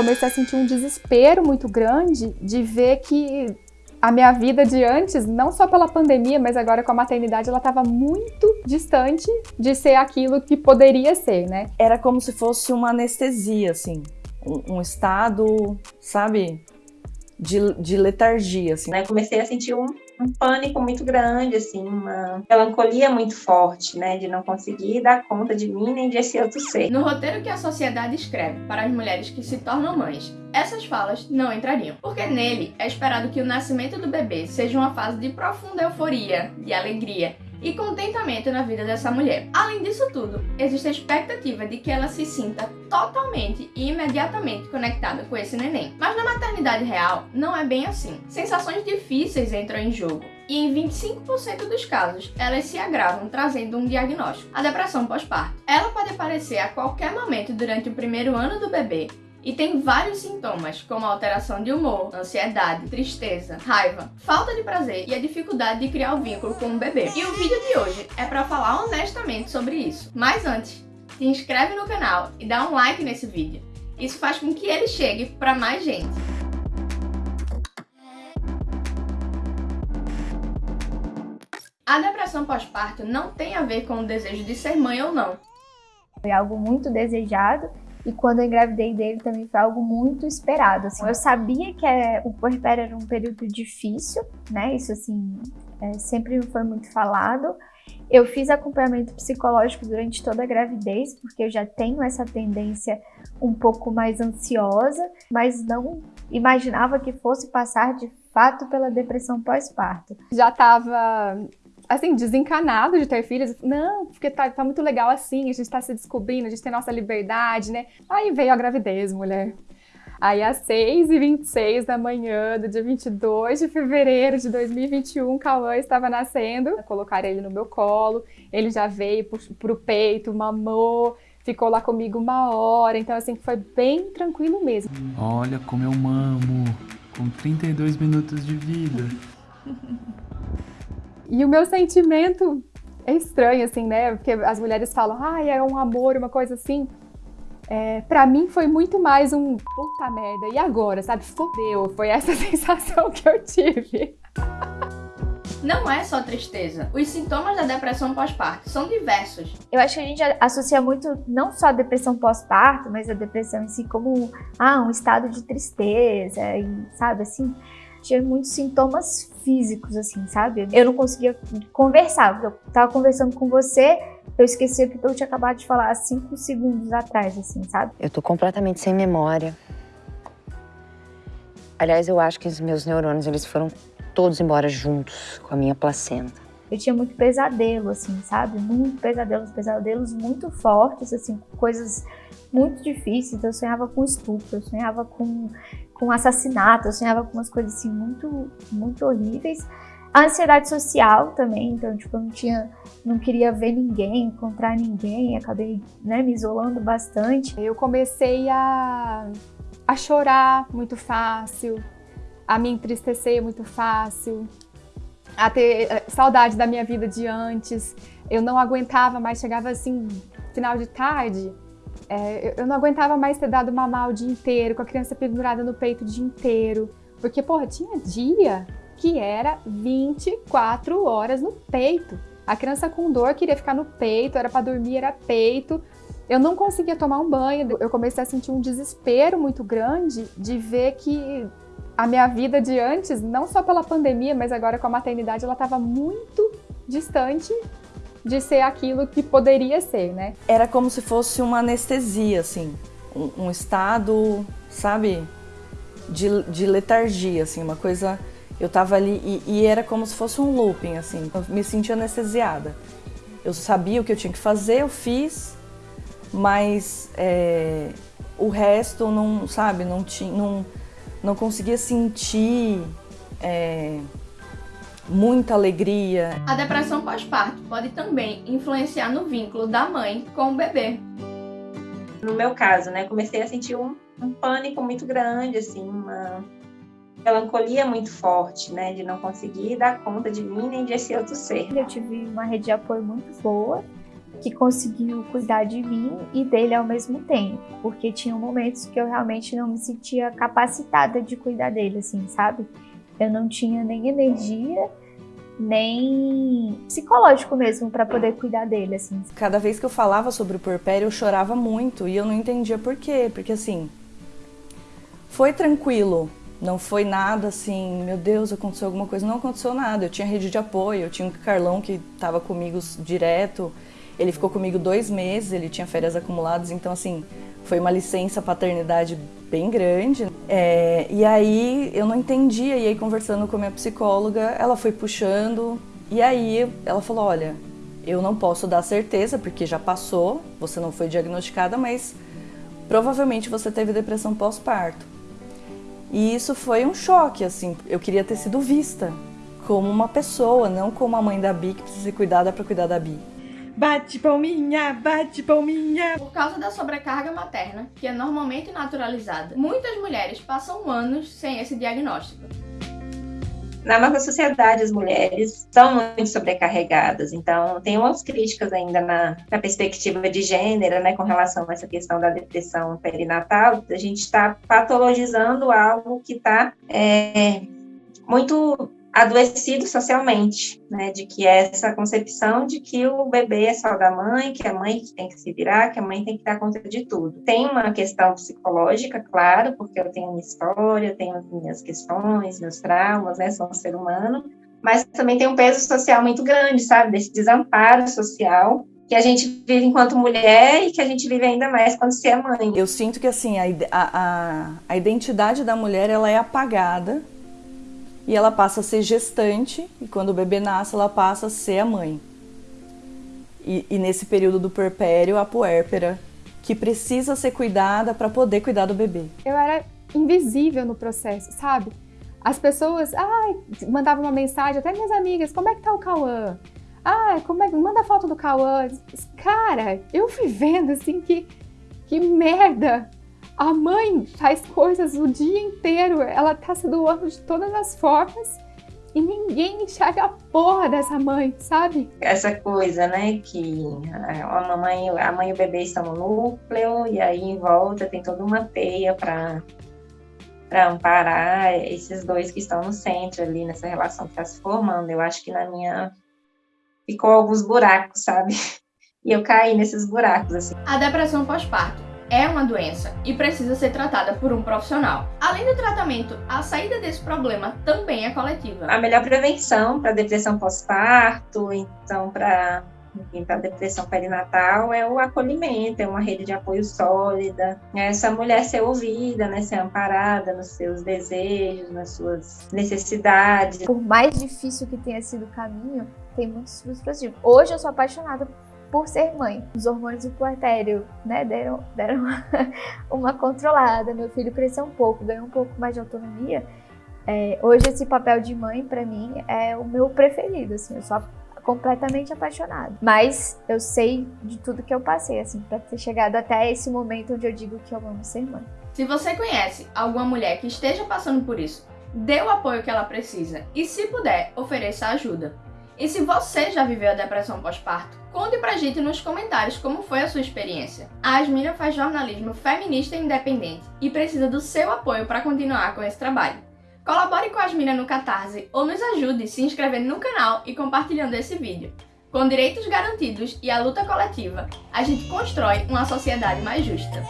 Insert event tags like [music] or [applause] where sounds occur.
comecei a sentir um desespero muito grande de ver que a minha vida de antes, não só pela pandemia, mas agora com a maternidade, ela estava muito distante de ser aquilo que poderia ser, né? Era como se fosse uma anestesia, assim. Um, um estado, sabe? De, de letargia, assim. Né? Comecei a sentir um, um pânico muito grande, assim, uma melancolia muito forte, né, de não conseguir dar conta de mim nem de esse outro ser. No roteiro que a sociedade escreve para as mulheres que se tornam mães, essas falas não entrariam, porque nele é esperado que o nascimento do bebê seja uma fase de profunda euforia, de alegria e contentamento na vida dessa mulher. Além disso tudo, existe a expectativa de que ela se sinta totalmente e imediatamente conectada com esse neném. Mas na maternidade real, não é bem assim. Sensações difíceis entram em jogo. E em 25% dos casos, elas se agravam trazendo um diagnóstico, a depressão pós-parto. Ela pode aparecer a qualquer momento durante o primeiro ano do bebê e tem vários sintomas, como alteração de humor, ansiedade, tristeza, raiva, falta de prazer e a dificuldade de criar o vínculo com o bebê. E o vídeo de hoje é para falar honestamente sobre isso. Mas antes, se inscreve no canal e dá um like nesse vídeo. Isso faz com que ele chegue para mais gente. A depressão pós-parto não tem a ver com o desejo de ser mãe ou não. Foi algo muito desejado e quando eu engravidei dele também foi algo muito esperado. Assim. Eu sabia que é, o puerpério era um período difícil, né? Isso assim é, sempre foi muito falado. Eu fiz acompanhamento psicológico durante toda a gravidez, porque eu já tenho essa tendência um pouco mais ansiosa, mas não imaginava que fosse passar de fato pela depressão pós-parto. Já estava assim, desencanado de ter filhos. Não, porque tá, tá muito legal assim, a gente tá se descobrindo, a gente tem nossa liberdade, né? Aí veio a gravidez, mulher. Aí às 6h26 da manhã do dia 22 de fevereiro de 2021, Cauã estava nascendo. Colocaram ele no meu colo, ele já veio pro, pro peito, mamou, ficou lá comigo uma hora. Então assim, foi bem tranquilo mesmo. Olha como eu mamo, com 32 minutos de vida. E o meu sentimento é estranho, assim, né? Porque as mulheres falam, ah, é um amor, uma coisa assim. É, pra mim foi muito mais um puta merda, e agora, sabe? Fodeu, foi essa [laughs] sensação que eu tive. Não é só tristeza. Os sintomas da depressão pós-parto são diversos. Eu acho que a gente associa muito não só a depressão pós-parto, mas a depressão em si como ah, um estado de tristeza, e, sabe assim? Tinha muitos sintomas físicos, assim, sabe? Eu não conseguia conversar, eu tava conversando com você, eu esqueci o que eu tinha acabado de falar há cinco segundos atrás, assim, sabe? Eu tô completamente sem memória. Aliás, eu acho que os meus neurônios, eles foram todos embora juntos com a minha placenta. Eu tinha muito pesadelo, assim, sabe? Muito pesadelos, pesadelos muito fortes, assim, coisas muito difíceis. Eu sonhava com estupro, eu sonhava com com assassinato, eu sonhava com umas coisas assim muito, muito horríveis. A ansiedade social também, então, tipo, eu não tinha, não queria ver ninguém, encontrar ninguém, acabei, né, me isolando bastante. Eu comecei a, a chorar muito fácil, a me entristecer muito fácil, a ter eh, saudade da minha vida de antes. Eu não aguentava mais, chegava assim, final de tarde, é, eu não aguentava mais ter dado mamar o dia inteiro, com a criança pendurada no peito o dia inteiro. Porque, porra, tinha dia que era 24 horas no peito. A criança com dor queria ficar no peito, era para dormir, era peito. Eu não conseguia tomar um banho. Eu comecei a sentir um desespero muito grande de ver que a minha vida de antes, não só pela pandemia, mas agora com a maternidade, ela estava muito distante de ser aquilo que poderia ser, né? Era como se fosse uma anestesia, assim, um, um estado, sabe, de, de, letargia, assim, uma coisa... Eu tava ali e, e, era como se fosse um looping, assim, eu me sentia anestesiada. Eu sabia o que eu tinha que fazer, eu fiz, mas é, o resto não, sabe, não, tinha, não, não conseguia sentir... É, muita alegria. A depressão pós-parto pode também influenciar no vínculo da mãe com o bebê. No meu caso, né, comecei a sentir um, um pânico muito grande, assim, uma melancolia muito forte, né, de não conseguir dar conta de mim nem de esse outro ser. Eu tive uma rede de apoio muito boa, que conseguiu cuidar de mim e dele ao mesmo tempo, porque tinha momentos que eu realmente não me sentia capacitada de cuidar dele, assim, sabe? Eu não tinha nem energia, nem psicológico mesmo para poder cuidar dele, assim. Cada vez que eu falava sobre o porpério, eu chorava muito e eu não entendia por quê, porque assim, foi tranquilo, não foi nada assim, meu Deus, aconteceu alguma coisa, não aconteceu nada. Eu tinha rede de apoio, eu tinha um Carlão que estava comigo direto, ele ficou comigo dois meses, ele tinha férias acumuladas, então assim, foi uma licença paternidade bem grande. É, e aí eu não entendia, e aí conversando com a minha psicóloga, ela foi puxando, e aí ela falou: olha, eu não posso dar certeza, porque já passou, você não foi diagnosticada, mas provavelmente você teve depressão pós-parto. E isso foi um choque, assim, eu queria ter sido vista como uma pessoa, não como a mãe da Bi que precisa ser cuidada para cuidar da Bi. Bate palminha, bate palminha. Por causa da sobrecarga materna, que é normalmente naturalizada, muitas mulheres passam anos sem esse diagnóstico. Na nossa sociedade, as mulheres são muito sobrecarregadas, então tem umas críticas ainda na, na perspectiva de gênero, né, com relação a essa questão da depressão perinatal, a gente está patologizando algo que está é, muito adoecido socialmente, né, de que é essa concepção de que o bebê é só da mãe, que a mãe tem que se virar, que a mãe tem que dar conta de tudo. Tem uma questão psicológica, claro, porque eu tenho minha história, tenho minhas questões, meus traumas, né, sou um ser humano, mas também tem um peso social muito grande, sabe, desse desamparo social que a gente vive enquanto mulher e que a gente vive ainda mais quando se é mãe. Eu sinto que assim a, a, a identidade da mulher ela é apagada e ela passa a ser gestante, e quando o bebê nasce, ela passa a ser a mãe. E, e nesse período do puerpério, a puérpera, que precisa ser cuidada para poder cuidar do bebê. Eu era invisível no processo, sabe? As pessoas, ai, mandavam uma mensagem, até minhas amigas, como é que tá o Cauã? Ah, como é que manda foto do Cauã? Cara, eu fui vendo assim que que merda a mãe faz coisas o dia inteiro, ela tá se doando de todas as formas e ninguém enxerga a porra dessa mãe, sabe? Essa coisa, né, que a mamãe, a mãe e o bebê estão no núcleo e aí em volta tem toda uma teia para para amparar esses dois que estão no centro ali nessa relação que está se formando. Eu acho que na minha ficou alguns buracos, sabe? [laughs] E eu caí nesses buracos assim. A depressão pós-parto é uma doença e precisa ser tratada por um profissional. Além do tratamento, a saída desse problema também é coletiva. A melhor prevenção para depressão pós-parto, então para para depressão perinatal é o acolhimento, é uma rede de apoio sólida, é essa mulher ser ouvida, né, ser amparada nos seus desejos, nas suas necessidades. Por mais difícil que tenha sido o caminho, tem muitos frutos Hoje eu sou apaixonada por ser mãe. Os hormônios do puerpério, né, deram, deram uma, [laughs] uma controlada. Meu filho cresceu um pouco, ganhou um pouco mais de autonomia. É, hoje esse papel de mãe para mim é o meu preferido, assim, eu sou completamente apaixonada. Mas eu sei de tudo que eu passei, assim, para ter chegado até esse momento onde eu digo que eu amo ser mãe. Se você conhece alguma mulher que esteja passando por isso, dê o apoio que ela precisa e, se puder, ofereça ajuda. E se você já viveu a depressão pós-parto, conte pra gente nos comentários como foi a sua experiência. A Asmina faz jornalismo feminista e independente e precisa do seu apoio para continuar com esse trabalho. Colabore com a Asmina no Catarse ou nos ajude se inscrevendo no canal e compartilhando esse vídeo. Com direitos garantidos e a luta coletiva, a gente constrói uma sociedade mais justa.